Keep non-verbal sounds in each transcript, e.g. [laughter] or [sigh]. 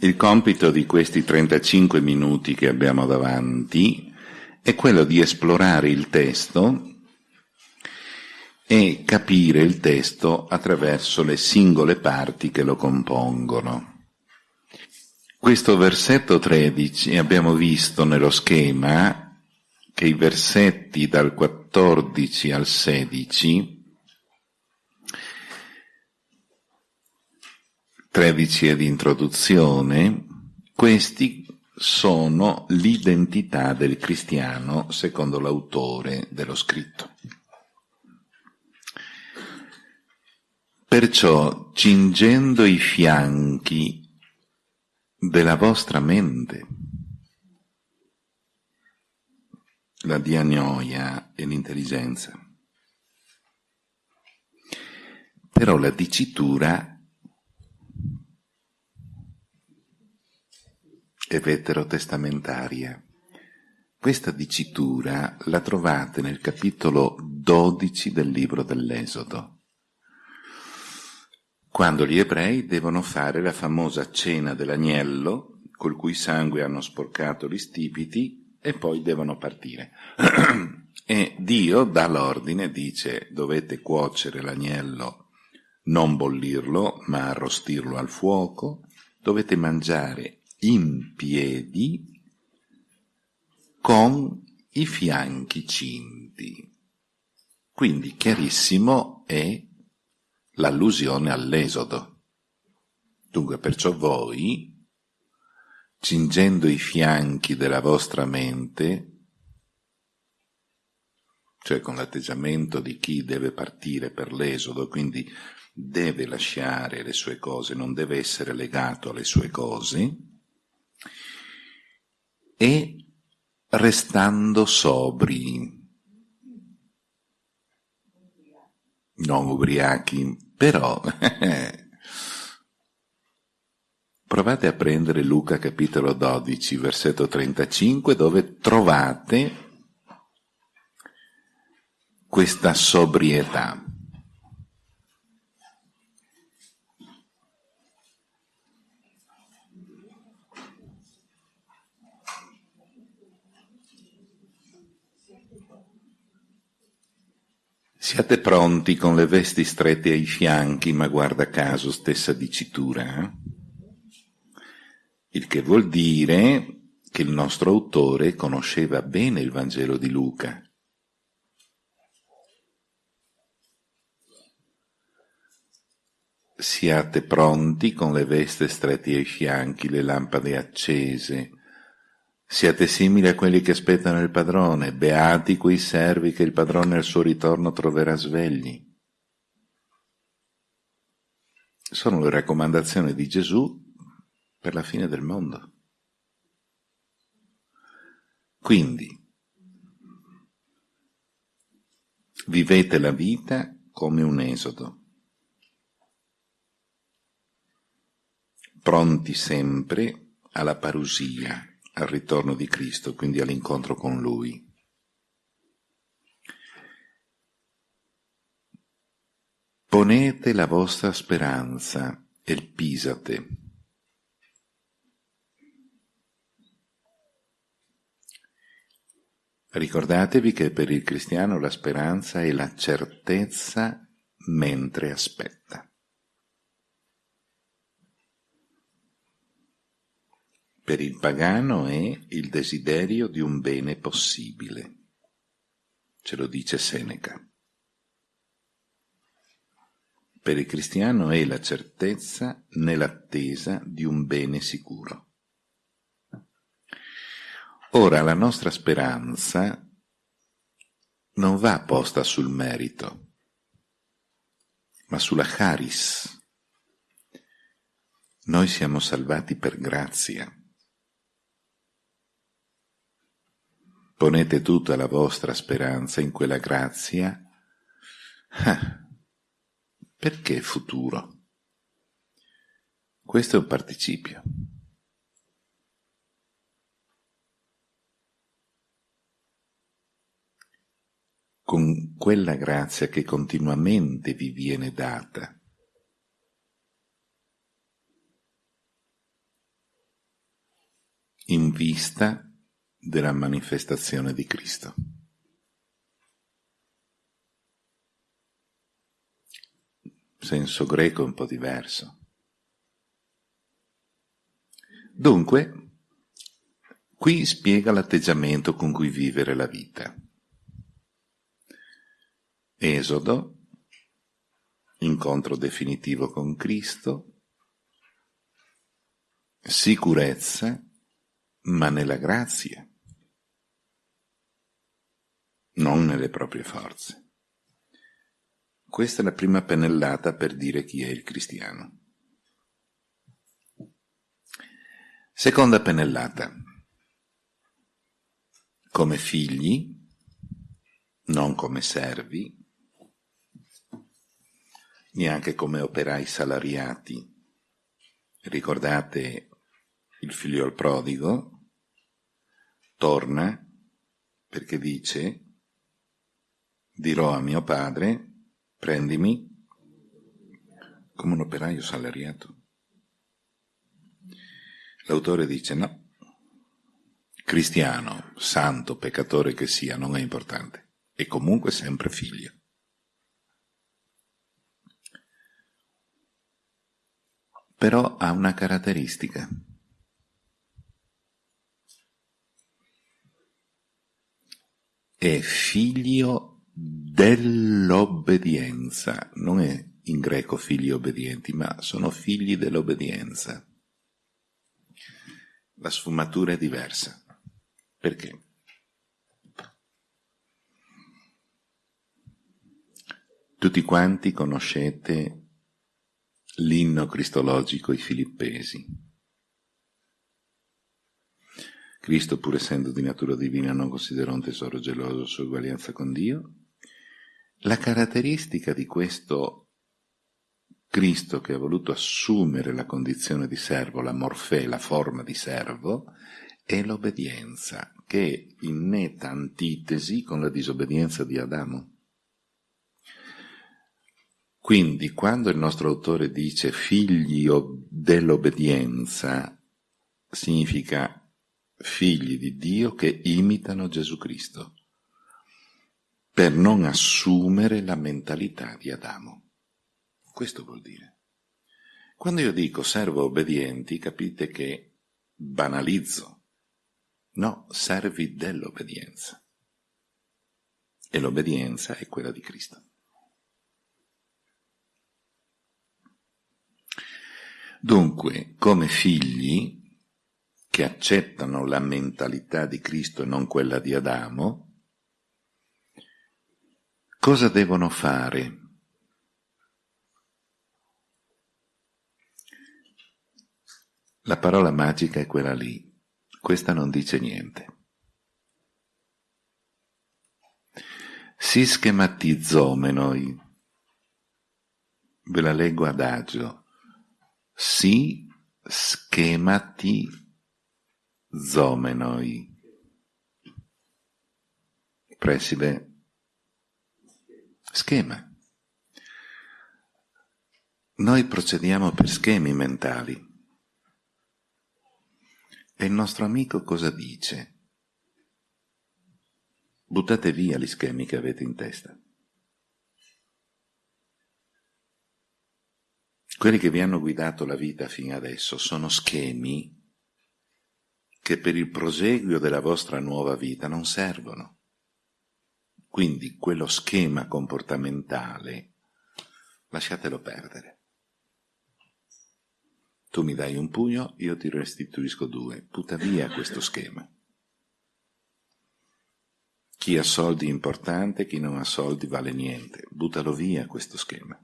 il compito di questi 35 minuti che abbiamo davanti è quello di esplorare il testo e capire il testo attraverso le singole parti che lo compongono. Questo versetto 13 abbiamo visto nello schema che i versetti dal 14 al 16 13 è di introduzione, questi sono l'identità del cristiano secondo l'autore dello scritto. Perciò, cingendo i fianchi della vostra mente, la diagnoia e l'intelligenza, però la dicitura e veterotestamentaria. Questa dicitura la trovate nel capitolo 12 del libro dell'Esodo, quando gli ebrei devono fare la famosa cena dell'agnello, col cui sangue hanno sporcato gli stipiti, e poi devono partire. [clears throat] e Dio dà l'ordine, dice dovete cuocere l'agnello, non bollirlo, ma arrostirlo al fuoco, dovete mangiare in piedi con i fianchi cinti. Quindi chiarissimo è l'allusione all'esodo. Dunque, perciò voi, cingendo i fianchi della vostra mente, cioè con l'atteggiamento di chi deve partire per l'esodo, quindi deve lasciare le sue cose, non deve essere legato alle sue cose, e restando sobri, non ubriachi, però [laughs] provate a prendere Luca capitolo 12, versetto 35, dove trovate questa sobrietà. Siate pronti con le vesti strette ai fianchi, ma guarda caso stessa dicitura. Il che vuol dire che il nostro autore conosceva bene il Vangelo di Luca. Siate pronti con le veste strette ai fianchi, le lampade accese, Siate simili a quelli che aspettano il padrone, beati quei servi che il padrone al suo ritorno troverà svegli. Sono le raccomandazioni di Gesù per la fine del mondo. Quindi, vivete la vita come un esodo, pronti sempre alla parusia, al ritorno di Cristo, quindi all'incontro con Lui. Ponete la vostra speranza e pisate. Ricordatevi che per il cristiano la speranza è la certezza mentre aspetta. Per il pagano è il desiderio di un bene possibile. Ce lo dice Seneca. Per il cristiano è la certezza nell'attesa di un bene sicuro. Ora la nostra speranza non va posta sul merito, ma sulla charis. Noi siamo salvati per grazia. Ponete tutta la vostra speranza in quella grazia. Ah, perché futuro? Questo è un participio. Con quella grazia che continuamente vi viene data. in vista della manifestazione di Cristo. Senso greco un po' diverso. Dunque, qui spiega l'atteggiamento con cui vivere la vita. Esodo, incontro definitivo con Cristo, sicurezza, ma nella grazia, non nelle proprie forze. Questa è la prima pennellata per dire chi è il cristiano. Seconda pennellata. Come figli, non come servi, neanche come operai salariati. Ricordate il figlio al prodigo? Torna perché dice dirò a mio padre prendimi come un operaio salariato. L'autore dice no, cristiano, santo, peccatore che sia, non è importante, è comunque sempre figlio. Però ha una caratteristica. È figlio dell'obbedienza, non è in greco figli obbedienti, ma sono figli dell'obbedienza la sfumatura è diversa. Perché? Tutti quanti conoscete l'inno cristologico I Filippesi. Cristo, pur essendo di natura divina, non considerò un tesoro geloso sua uguaglianza con Dio. La caratteristica di questo Cristo che ha voluto assumere la condizione di servo, la morfè, la forma di servo, è l'obbedienza, che è in netta antitesi con la disobbedienza di Adamo. Quindi, quando il nostro autore dice figli dell'obbedienza, significa figli di Dio che imitano Gesù Cristo, per non assumere la mentalità di Adamo. Questo vuol dire. Quando io dico servo obbedienti, capite che banalizzo. No, servi dell'obbedienza. E l'obbedienza è quella di Cristo. Dunque, come figli che accettano la mentalità di Cristo e non quella di Adamo, cosa devono fare? La parola magica è quella lì, questa non dice niente. Si schematizzomenoi, ve la leggo adagio, si schematizzomenoi. Preside, schema. Noi procediamo per schemi mentali. E il nostro amico cosa dice? Buttate via gli schemi che avete in testa. Quelli che vi hanno guidato la vita fino adesso sono schemi che per il proseguio della vostra nuova vita non servono. Quindi quello schema comportamentale lasciatelo perdere. Tu mi dai un pugno, io ti restituisco due. Butta via questo schema. Chi ha soldi importante, chi non ha soldi vale niente. Buttalo via questo schema.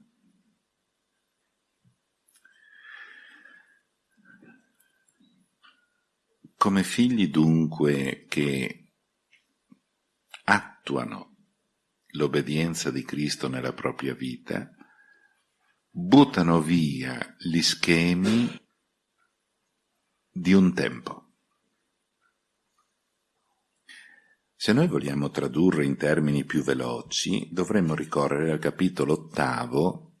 Come figli dunque che attuano l'obbedienza di Cristo nella propria vita, buttano via gli schemi di un tempo. Se noi vogliamo tradurre in termini più veloci, dovremmo ricorrere al capitolo ottavo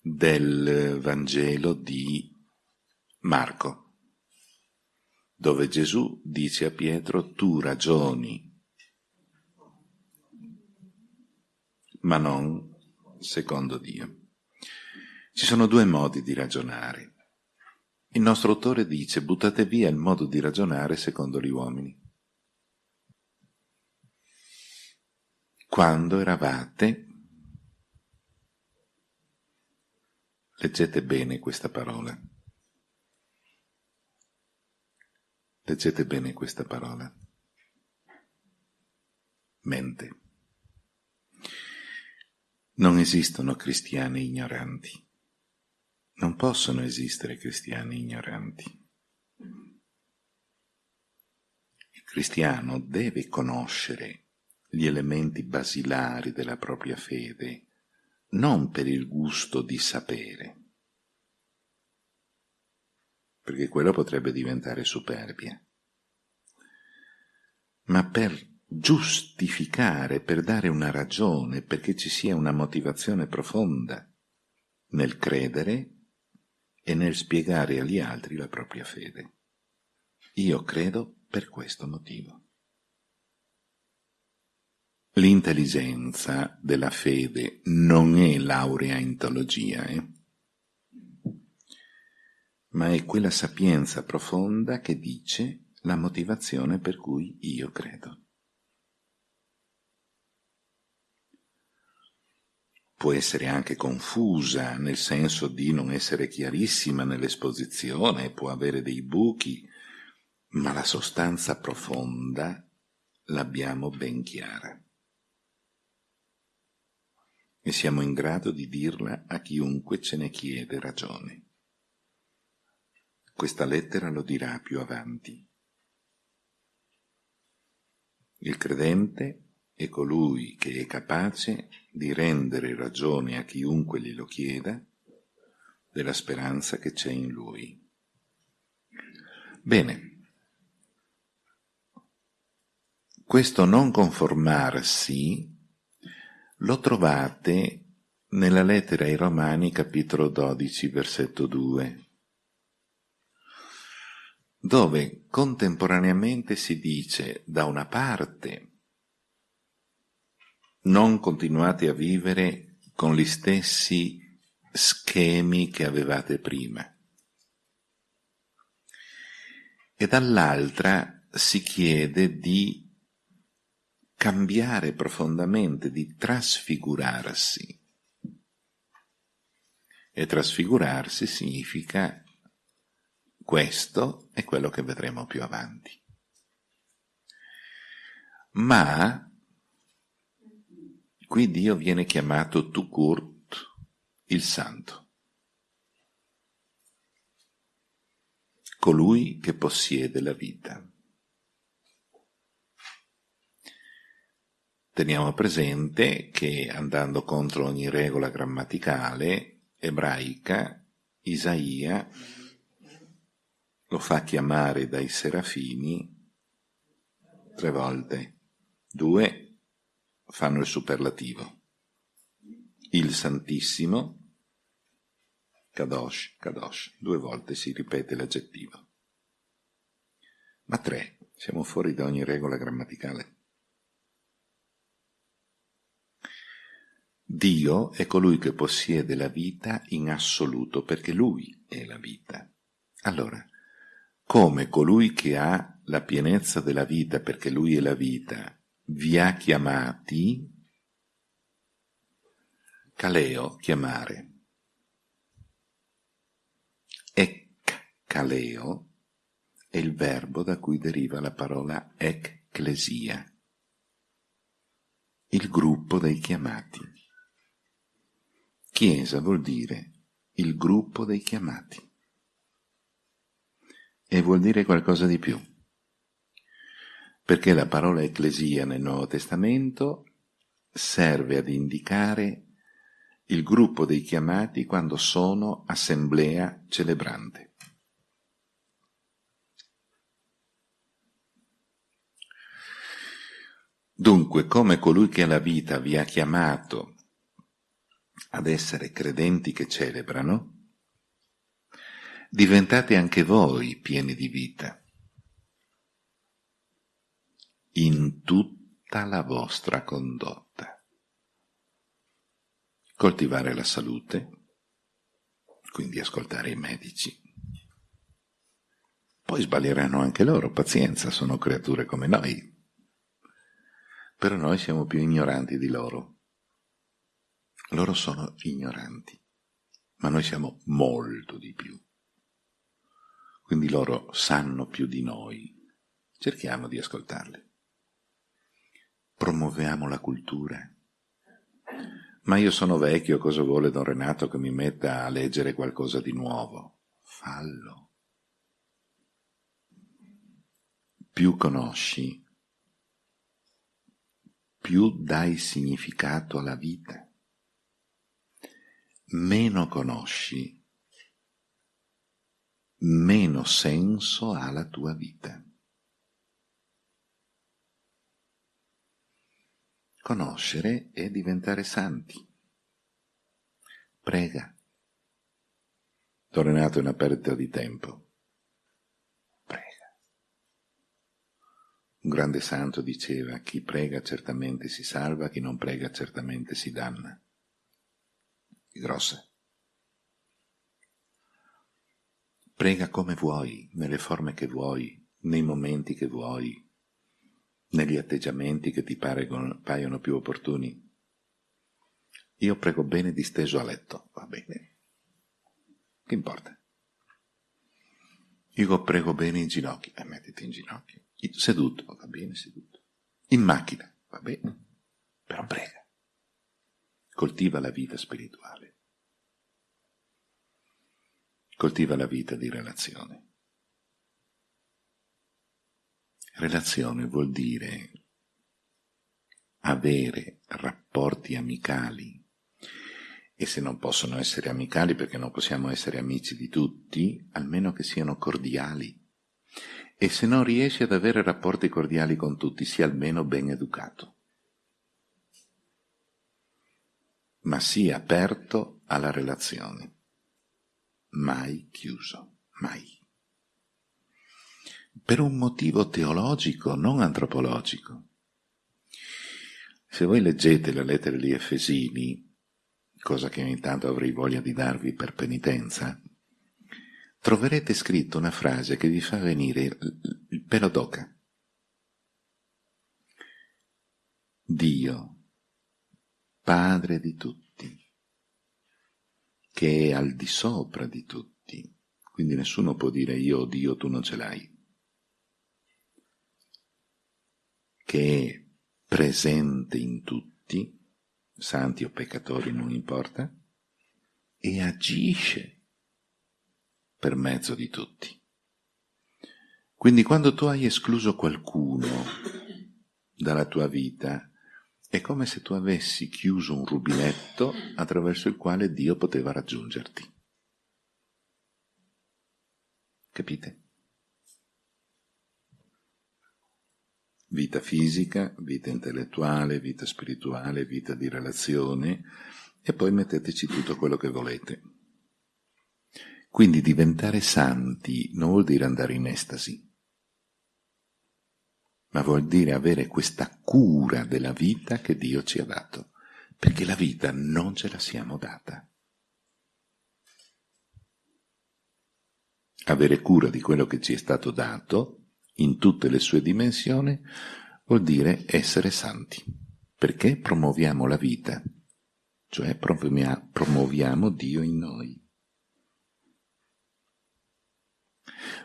del Vangelo di Marco, dove Gesù dice a Pietro tu ragioni, ma non secondo Dio. Ci sono due modi di ragionare. Il nostro autore dice buttate via il modo di ragionare secondo gli uomini. Quando eravate, leggete bene questa parola, leggete bene questa parola, mente. Non esistono cristiani ignoranti. Non possono esistere cristiani ignoranti. Il cristiano deve conoscere gli elementi basilari della propria fede, non per il gusto di sapere, perché quello potrebbe diventare superbia, ma per giustificare, per dare una ragione, perché ci sia una motivazione profonda nel credere e nel spiegare agli altri la propria fede. Io credo per questo motivo. L'intelligenza della fede non è laurea in teologia, eh? ma è quella sapienza profonda che dice la motivazione per cui io credo. Può essere anche confusa, nel senso di non essere chiarissima nell'esposizione, può avere dei buchi, ma la sostanza profonda l'abbiamo ben chiara. E siamo in grado di dirla a chiunque ce ne chiede ragione. Questa lettera lo dirà più avanti. Il credente è colui che è capace di rendere ragione a chiunque glielo chieda della speranza che c'è in lui. Bene, questo non conformarsi lo trovate nella lettera ai Romani capitolo 12 versetto 2 dove contemporaneamente si dice da una parte non continuate a vivere con gli stessi schemi che avevate prima. E dall'altra si chiede di cambiare profondamente, di trasfigurarsi. E trasfigurarsi significa questo è quello che vedremo più avanti. Ma Qui Dio viene chiamato Tukurt, il Santo. Colui che possiede la vita. Teniamo presente che andando contro ogni regola grammaticale ebraica, Isaia lo fa chiamare dai serafini tre volte, due fanno il superlativo. Il Santissimo, Kadosh, Kadosh, due volte si ripete l'aggettivo. Ma tre, siamo fuori da ogni regola grammaticale. Dio è colui che possiede la vita in assoluto, perché Lui è la vita. Allora, come colui che ha la pienezza della vita, perché Lui è la vita, vi ha chiamati, caleo, chiamare. Ec caleo è il verbo da cui deriva la parola ecclesia, il gruppo dei chiamati. Chiesa vuol dire il gruppo dei chiamati e vuol dire qualcosa di più perché la parola ecclesia nel Nuovo Testamento serve ad indicare il gruppo dei chiamati quando sono assemblea celebrante. Dunque, come colui che ha la vita vi ha chiamato ad essere credenti che celebrano, diventate anche voi pieni di vita in tutta la vostra condotta. Coltivare la salute, quindi ascoltare i medici. Poi sbaglieranno anche loro, pazienza, sono creature come noi. Però noi siamo più ignoranti di loro. Loro sono ignoranti, ma noi siamo molto di più. Quindi loro sanno più di noi. Cerchiamo di ascoltarli. Promuoviamo la cultura. Ma io sono vecchio, cosa vuole Don Renato che mi metta a leggere qualcosa di nuovo? Fallo. Più conosci, più dai significato alla vita meno conosci, meno senso ha la tua vita. Conoscere è diventare santi. Prega. Tornato è una perdita di tempo. Prega. Un grande santo diceva, chi prega certamente si salva, chi non prega certamente si danna grosse. Prega come vuoi, nelle forme che vuoi, nei momenti che vuoi, negli atteggiamenti che ti paiono più opportuni. Io prego bene disteso a letto, va bene. Che importa? Io prego bene in ginocchio, e eh, mettiti in ginocchio. Seduto, va bene, seduto. In macchina, va bene. Però prega coltiva la vita spirituale, coltiva la vita di relazione. Relazione vuol dire avere rapporti amicali e se non possono essere amicali perché non possiamo essere amici di tutti, almeno che siano cordiali. E se non riesci ad avere rapporti cordiali con tutti, sia almeno ben educato. ma sia aperto alla relazione, mai chiuso, mai. Per un motivo teologico, non antropologico. Se voi leggete la lettera di Efesini, cosa che ogni tanto avrei voglia di darvi per penitenza, troverete scritto una frase che vi fa venire il pelo d'oca. Dio, Padre di tutti, che è al di sopra di tutti, quindi nessuno può dire io Dio, tu non ce l'hai, che è presente in tutti, santi o peccatori non importa, e agisce per mezzo di tutti. Quindi quando tu hai escluso qualcuno dalla tua vita, è come se tu avessi chiuso un rubinetto attraverso il quale Dio poteva raggiungerti. Capite? Vita fisica, vita intellettuale, vita spirituale, vita di relazione e poi metteteci tutto quello che volete. Quindi diventare santi non vuol dire andare in estasi ma vuol dire avere questa cura della vita che Dio ci ha dato, perché la vita non ce la siamo data. Avere cura di quello che ci è stato dato, in tutte le sue dimensioni, vuol dire essere santi, perché promuoviamo la vita, cioè promuoviamo Dio in noi.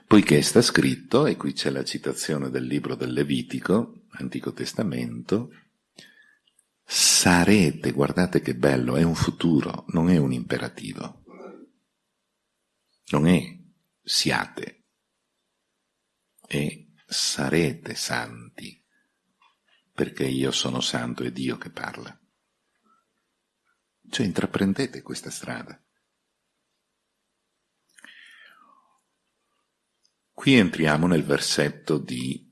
Poiché sta scritto, e qui c'è la citazione del libro del Levitico, Antico Testamento, sarete, guardate che bello, è un futuro, non è un imperativo. Non è siate, è sarete santi, perché io sono santo e Dio che parla. Cioè intraprendete questa strada. Qui entriamo nel versetto di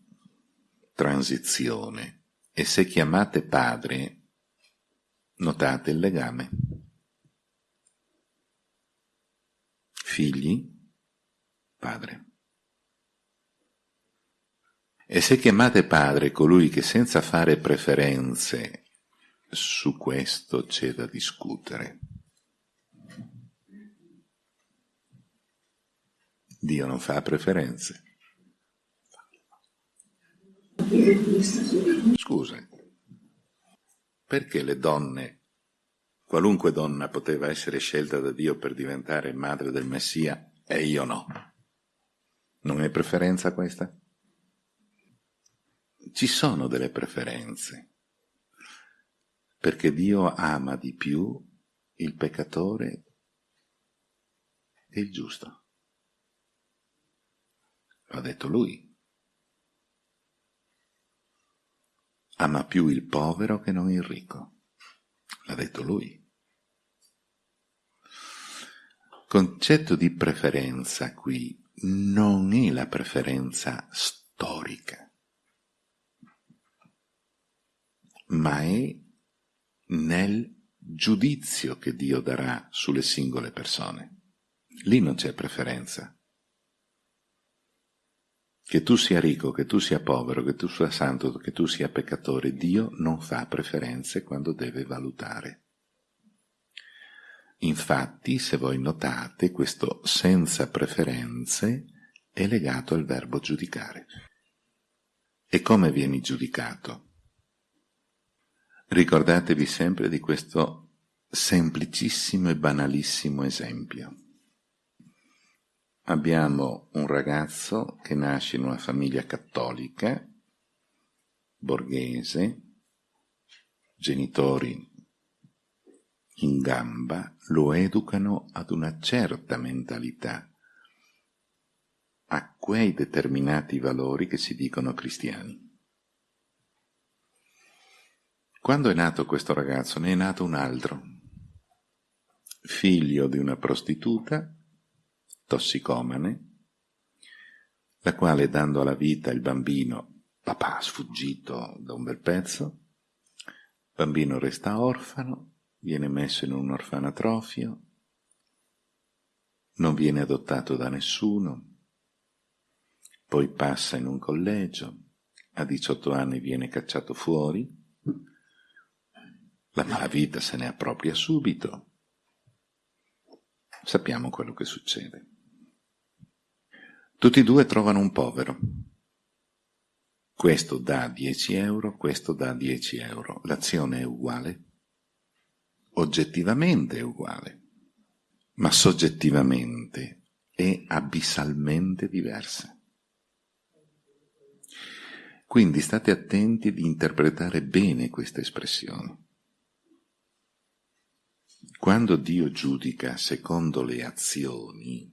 transizione e se chiamate padre, notate il legame. Figli, padre. E se chiamate padre colui che senza fare preferenze su questo c'è da discutere. Dio non fa preferenze. Scusa, perché le donne, qualunque donna poteva essere scelta da Dio per diventare madre del Messia e io no? Non è preferenza questa? Ci sono delle preferenze, perché Dio ama di più il peccatore e il giusto. L'ha detto lui. Ama più il povero che non il ricco. L'ha detto lui. Concetto di preferenza qui non è la preferenza storica, ma è nel giudizio che Dio darà sulle singole persone. Lì non c'è preferenza. Che tu sia ricco, che tu sia povero, che tu sia santo, che tu sia peccatore, Dio non fa preferenze quando deve valutare. Infatti, se voi notate, questo senza preferenze è legato al verbo giudicare. E come vieni giudicato? Ricordatevi sempre di questo semplicissimo e banalissimo esempio abbiamo un ragazzo che nasce in una famiglia cattolica, borghese, genitori in gamba, lo educano ad una certa mentalità, a quei determinati valori che si dicono cristiani. Quando è nato questo ragazzo, ne è nato un altro, figlio di una prostituta, tossicomane, la quale dando alla vita il bambino, papà sfuggito da un bel pezzo, il bambino resta orfano, viene messo in un orfanatrofio, non viene adottato da nessuno, poi passa in un collegio, a 18 anni viene cacciato fuori, la malavita se ne appropria subito, sappiamo quello che succede. Tutti e due trovano un povero. Questo dà 10 euro, questo dà 10 euro. L'azione è uguale? Oggettivamente è uguale, ma soggettivamente è abissalmente diversa. Quindi state attenti di interpretare bene questa espressione. Quando Dio giudica secondo le azioni,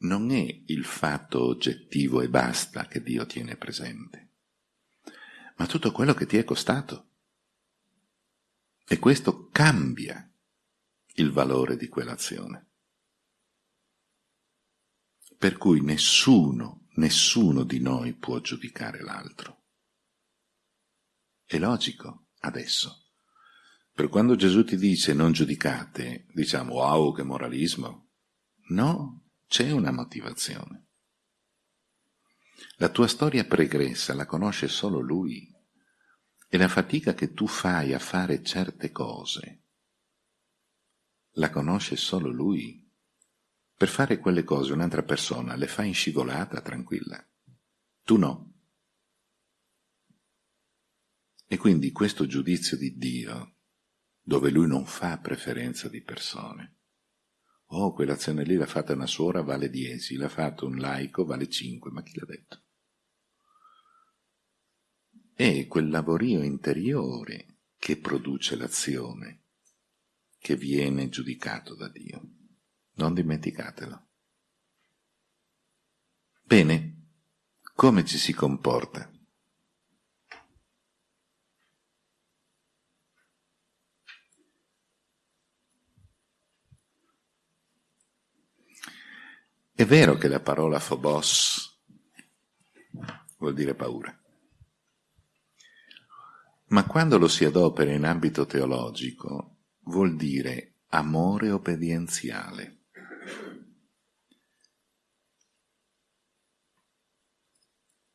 non è il fatto oggettivo e basta che Dio tiene presente, ma tutto quello che ti è costato. E questo cambia il valore di quell'azione. Per cui nessuno, nessuno di noi può giudicare l'altro. È logico adesso. Per quando Gesù ti dice non giudicate, diciamo wow che moralismo. No, c'è una motivazione. La tua storia pregressa la conosce solo lui e la fatica che tu fai a fare certe cose la conosce solo lui. Per fare quelle cose un'altra persona le fa in scivolata tranquilla. Tu no. E quindi questo giudizio di Dio, dove lui non fa preferenza di persone, Oh, quell'azione lì l'ha fatta una suora, vale 10, l'ha fatto un laico, vale 5, ma chi l'ha detto? È quel lavorio interiore che produce l'azione, che viene giudicato da Dio. Non dimenticatelo. Bene, come ci si comporta? È vero che la parola phobos vuol dire paura, ma quando lo si adopera in ambito teologico vuol dire amore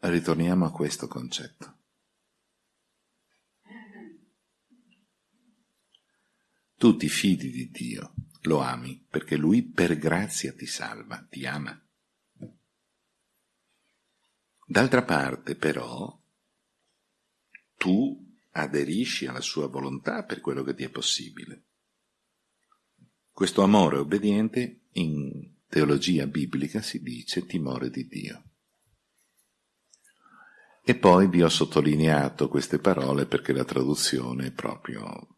ritorniamo a questo concetto. Tu ti fidi di Dio, lo ami, perché Lui per grazia ti salva, ti ama. D'altra parte, però, tu aderisci alla sua volontà per quello che ti è possibile. Questo amore obbediente in teologia biblica si dice timore di Dio. E poi vi ho sottolineato queste parole perché la traduzione è proprio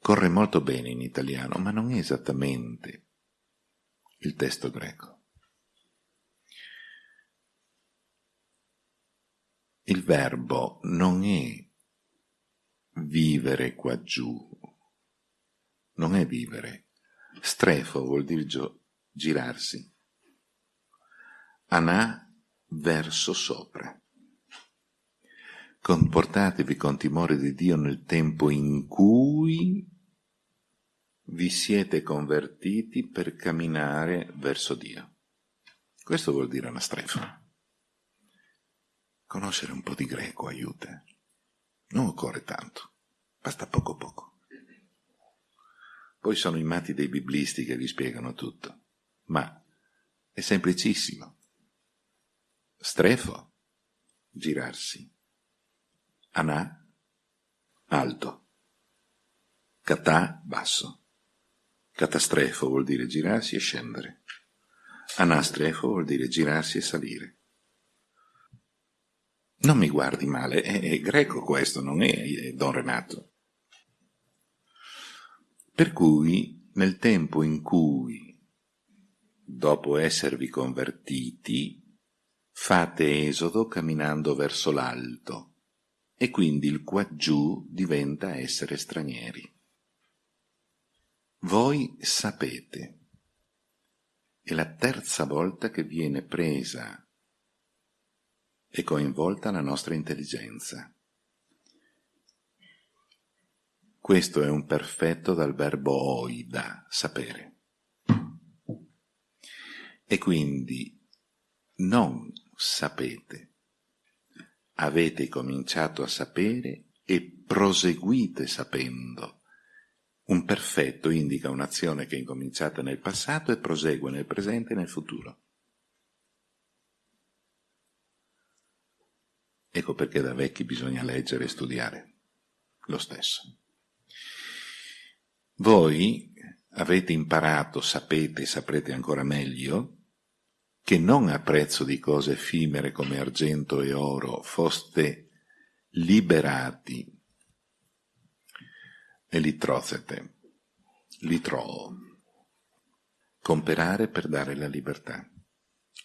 corre molto bene in italiano, ma non è esattamente il testo greco. Il verbo non è vivere qua giù, non è vivere. Strefo vuol dire girarsi. Anà verso sopra. Comportatevi con timore di Dio nel tempo in cui vi siete convertiti per camminare verso Dio. Questo vuol dire anastrefo. Conoscere un po' di greco aiuta. Non occorre tanto, basta poco poco. Poi sono i matti dei biblisti che vi spiegano tutto, ma è semplicissimo. Strefo, girarsi. Anà, alto. Catà, basso. Catastrefo vuol dire girarsi e scendere. Anastrefo vuol dire girarsi e salire. Non mi guardi male, è, è greco questo, non è, è Don Renato. Per cui, nel tempo in cui, dopo esservi convertiti, fate esodo camminando verso l'alto, e quindi il quaggiù diventa essere stranieri. Voi sapete. È la terza volta che viene presa e coinvolta la nostra intelligenza. Questo è un perfetto dal verbo oida, sapere. E quindi non sapete, avete cominciato a sapere e proseguite sapendo un perfetto indica un'azione che è incominciata nel passato e prosegue nel presente e nel futuro. Ecco perché da vecchi bisogna leggere e studiare lo stesso. Voi avete imparato, sapete e saprete ancora meglio, che non a prezzo di cose effimere come argento e oro foste liberati. E litrozete, litro, comperare per dare la libertà.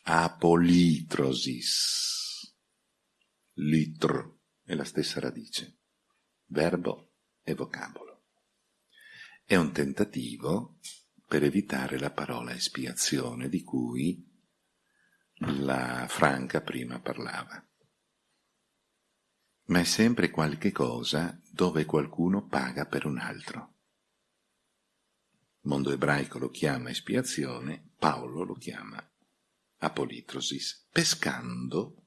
Apolitrosis, litr è la stessa radice, verbo e vocabolo. È un tentativo per evitare la parola espiazione di cui la Franca prima parlava ma è sempre qualche cosa dove qualcuno paga per un altro. Il mondo ebraico lo chiama espiazione, Paolo lo chiama apolitrosis, pescando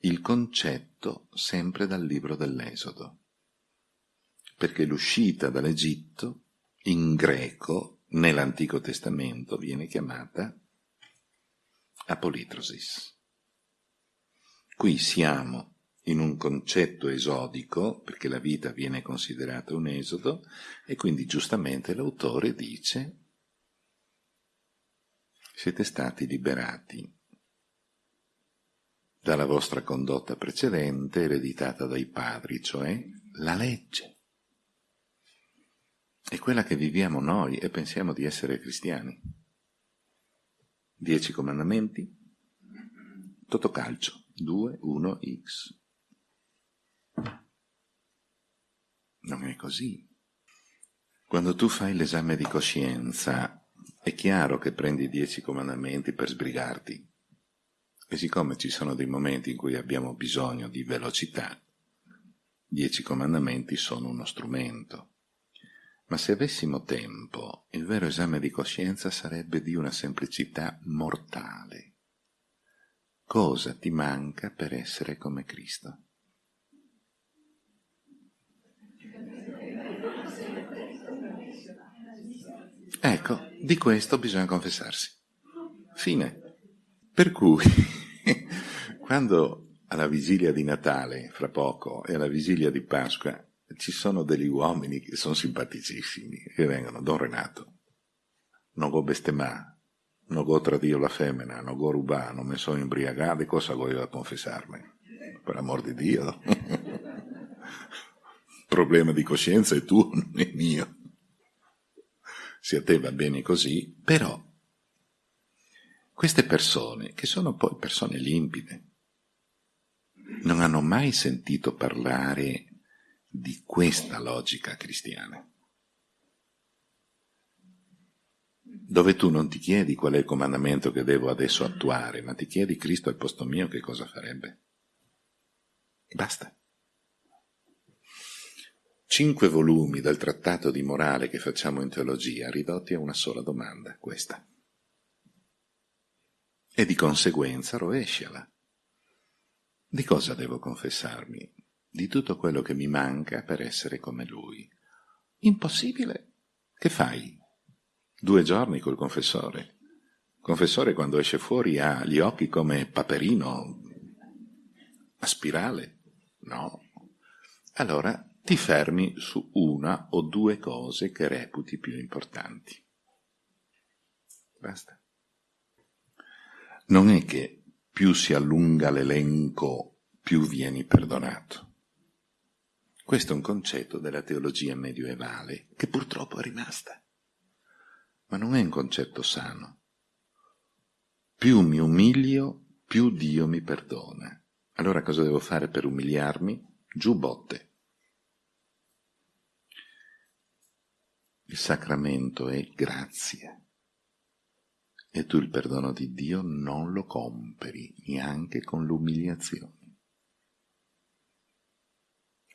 il concetto sempre dal libro dell'Esodo, perché l'uscita dall'Egitto in greco nell'Antico Testamento viene chiamata apolitrosis. Qui siamo in un concetto esodico, perché la vita viene considerata un esodo, e quindi giustamente l'autore dice siete stati liberati dalla vostra condotta precedente ereditata dai padri, cioè la legge. È quella che viviamo noi e pensiamo di essere cristiani. Dieci comandamenti, Totocalcio, 2, 1, X. Non è così. Quando tu fai l'esame di coscienza, è chiaro che prendi i dieci comandamenti per sbrigarti. E siccome ci sono dei momenti in cui abbiamo bisogno di velocità, dieci comandamenti sono uno strumento. Ma se avessimo tempo, il vero esame di coscienza sarebbe di una semplicità mortale. cosa ti manca per essere come Cristo. Ecco, di questo bisogna confessarsi. Fine. Per cui, [laughs] quando alla vigilia di Natale, fra poco, e alla vigilia di Pasqua, ci sono degli uomini che sono simpaticissimi, che vengono, Don Renato, non go bestemà, non go tradio la femmina, non go rubà, non mi sono imbriagato, cosa voglio confessarmi? Per amor di Dio. [laughs] Problema di coscienza è tuo, non è mio. Se a te va bene così, però queste persone, che sono poi persone limpide, non hanno mai sentito parlare di questa logica cristiana. Dove tu non ti chiedi qual è il comandamento che devo adesso attuare, ma ti chiedi Cristo al posto mio che cosa farebbe. Basta. Cinque volumi del trattato di morale che facciamo in teologia ridotti a una sola domanda, questa. E di conseguenza rovesciala. Di cosa devo confessarmi? Di tutto quello che mi manca per essere come lui. Impossibile. Che fai? Due giorni col confessore. Il confessore quando esce fuori ha gli occhi come paperino a spirale. No. Allora ti fermi su una o due cose che reputi più importanti. Basta. Non è che più si allunga l'elenco, più vieni perdonato. Questo è un concetto della teologia medievale che purtroppo è rimasta ma non è un concetto sano. Più mi umilio, più Dio mi perdona. Allora cosa devo fare per umiliarmi? Giù botte. Il sacramento è grazia. E tu il perdono di Dio non lo compri neanche con l'umiliazione.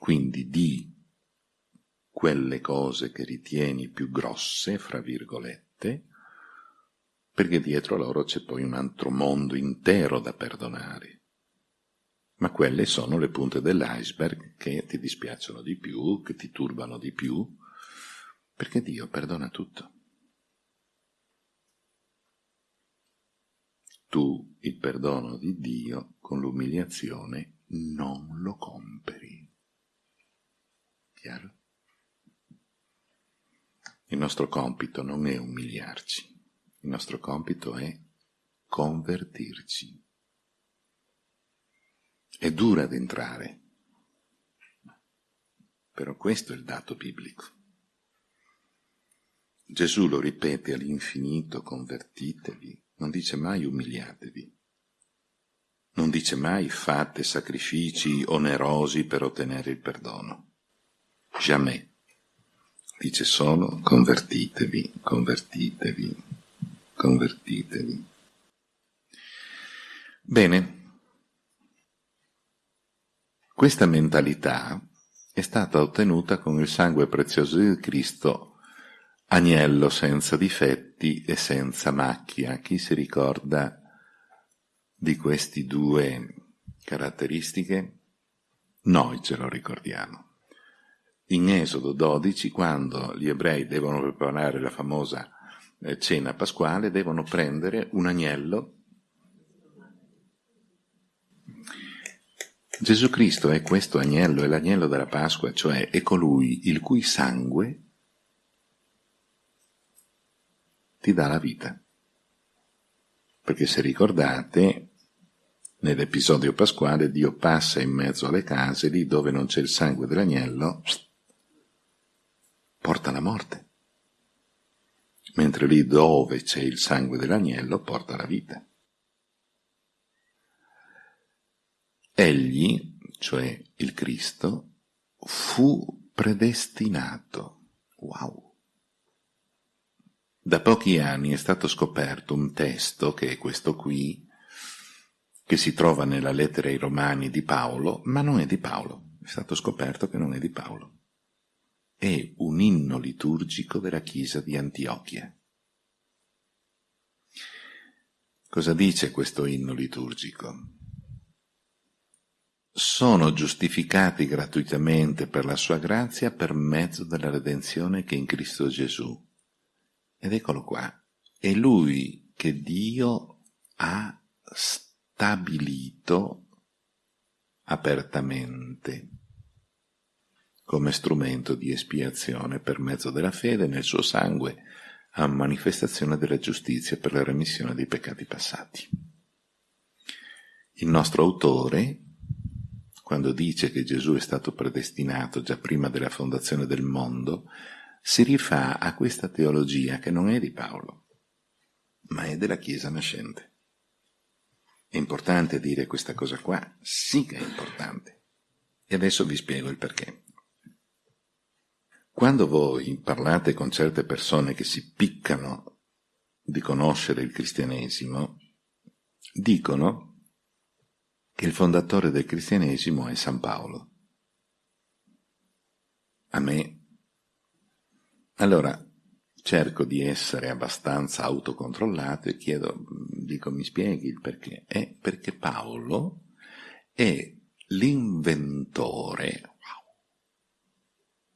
Quindi di quelle cose che ritieni più grosse, fra virgolette, perché dietro loro c'è poi un altro mondo intero da perdonare. Ma quelle sono le punte dell'iceberg che ti dispiacciono di più, che ti turbano di più, perché Dio perdona tutto. Tu il perdono di Dio con l'umiliazione non lo compri. Chiaro? Il nostro compito non è umiliarci, il nostro compito è convertirci. È dura ad entrare, però questo è il dato biblico. Gesù lo ripete all'infinito, convertitevi, non dice mai umiliatevi, non dice mai fate sacrifici onerosi per ottenere il perdono. Jamais dice solo convertitevi, convertitevi, convertitevi. Bene, questa mentalità è stata ottenuta con il sangue prezioso di Cristo, agnello senza difetti e senza macchia. Chi si ricorda di queste due caratteristiche? Noi ce lo ricordiamo in Esodo 12, quando gli ebrei devono preparare la famosa eh, cena pasquale, devono prendere un agnello. Gesù Cristo è questo agnello, è l'agnello della Pasqua, cioè è colui il cui sangue ti dà la vita. Perché se ricordate, nell'episodio pasquale Dio passa in mezzo alle case, lì dove non c'è il sangue dell'agnello, porta la morte, mentre lì dove c'è il sangue dell'agnello porta la vita. Egli, cioè il Cristo, fu predestinato. Wow! Da pochi anni è stato scoperto un testo, che è questo qui, che si trova nella lettera ai Romani di Paolo, ma non è di Paolo. È stato scoperto che non è di Paolo è un inno liturgico della chiesa di Antiochia. Cosa dice questo inno liturgico? Sono giustificati gratuitamente per la sua grazia per mezzo della redenzione che è in Cristo Gesù. Ed eccolo qua. È Lui che Dio ha stabilito apertamente come strumento di espiazione per mezzo della fede nel suo sangue a manifestazione della giustizia per la remissione dei peccati passati. Il nostro autore, quando dice che Gesù è stato predestinato già prima della fondazione del mondo, si rifà a questa teologia che non è di Paolo, ma è della Chiesa nascente. È importante dire questa cosa qua? Sì che è importante. E adesso vi spiego il perché. Quando voi parlate con certe persone che si piccano di conoscere il cristianesimo, dicono che il fondatore del cristianesimo è San Paolo. A me. Allora, cerco di essere abbastanza autocontrollato e chiedo, dico, mi spieghi il perché? È perché Paolo è l'inventore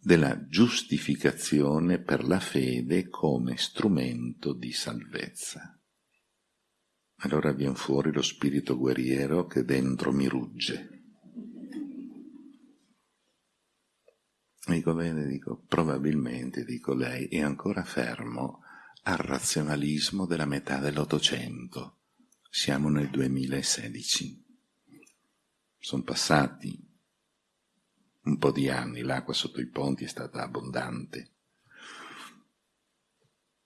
della giustificazione per la fede come strumento di salvezza. Allora viene fuori lo spirito guerriero che dentro mi rugge. Dico bene, dico, probabilmente, dico lei, è ancora fermo al razionalismo della metà dell'Ottocento. Siamo nel 2016. Sono passati un po' di anni l'acqua sotto i ponti è stata abbondante.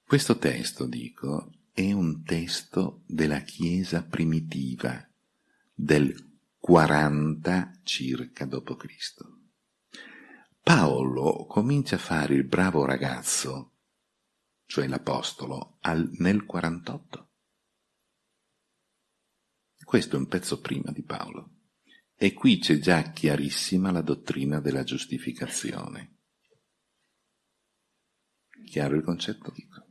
Questo testo, dico, è un testo della Chiesa primitiva del 40 circa d.C. Paolo comincia a fare il bravo ragazzo, cioè l'Apostolo, nel 48. Questo è un pezzo prima di Paolo. E qui c'è già chiarissima la dottrina della giustificazione. Chiaro il concetto? Dico.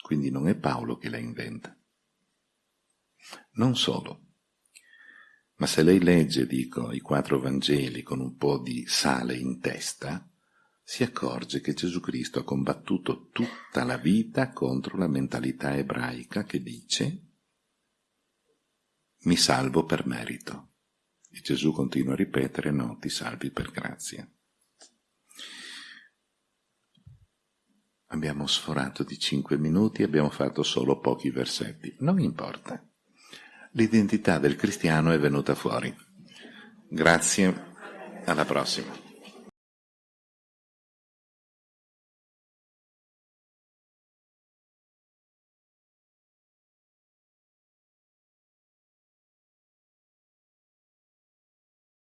Quindi non è Paolo che la inventa. Non solo. Ma se lei legge, dico, i quattro Vangeli con un po' di sale in testa, si accorge che Gesù Cristo ha combattuto tutta la vita contro la mentalità ebraica che dice mi salvo per merito. E Gesù continua a ripetere, no, ti salvi per grazia. Abbiamo sforato di cinque minuti e abbiamo fatto solo pochi versetti. Non importa. L'identità del cristiano è venuta fuori. Grazie, alla prossima.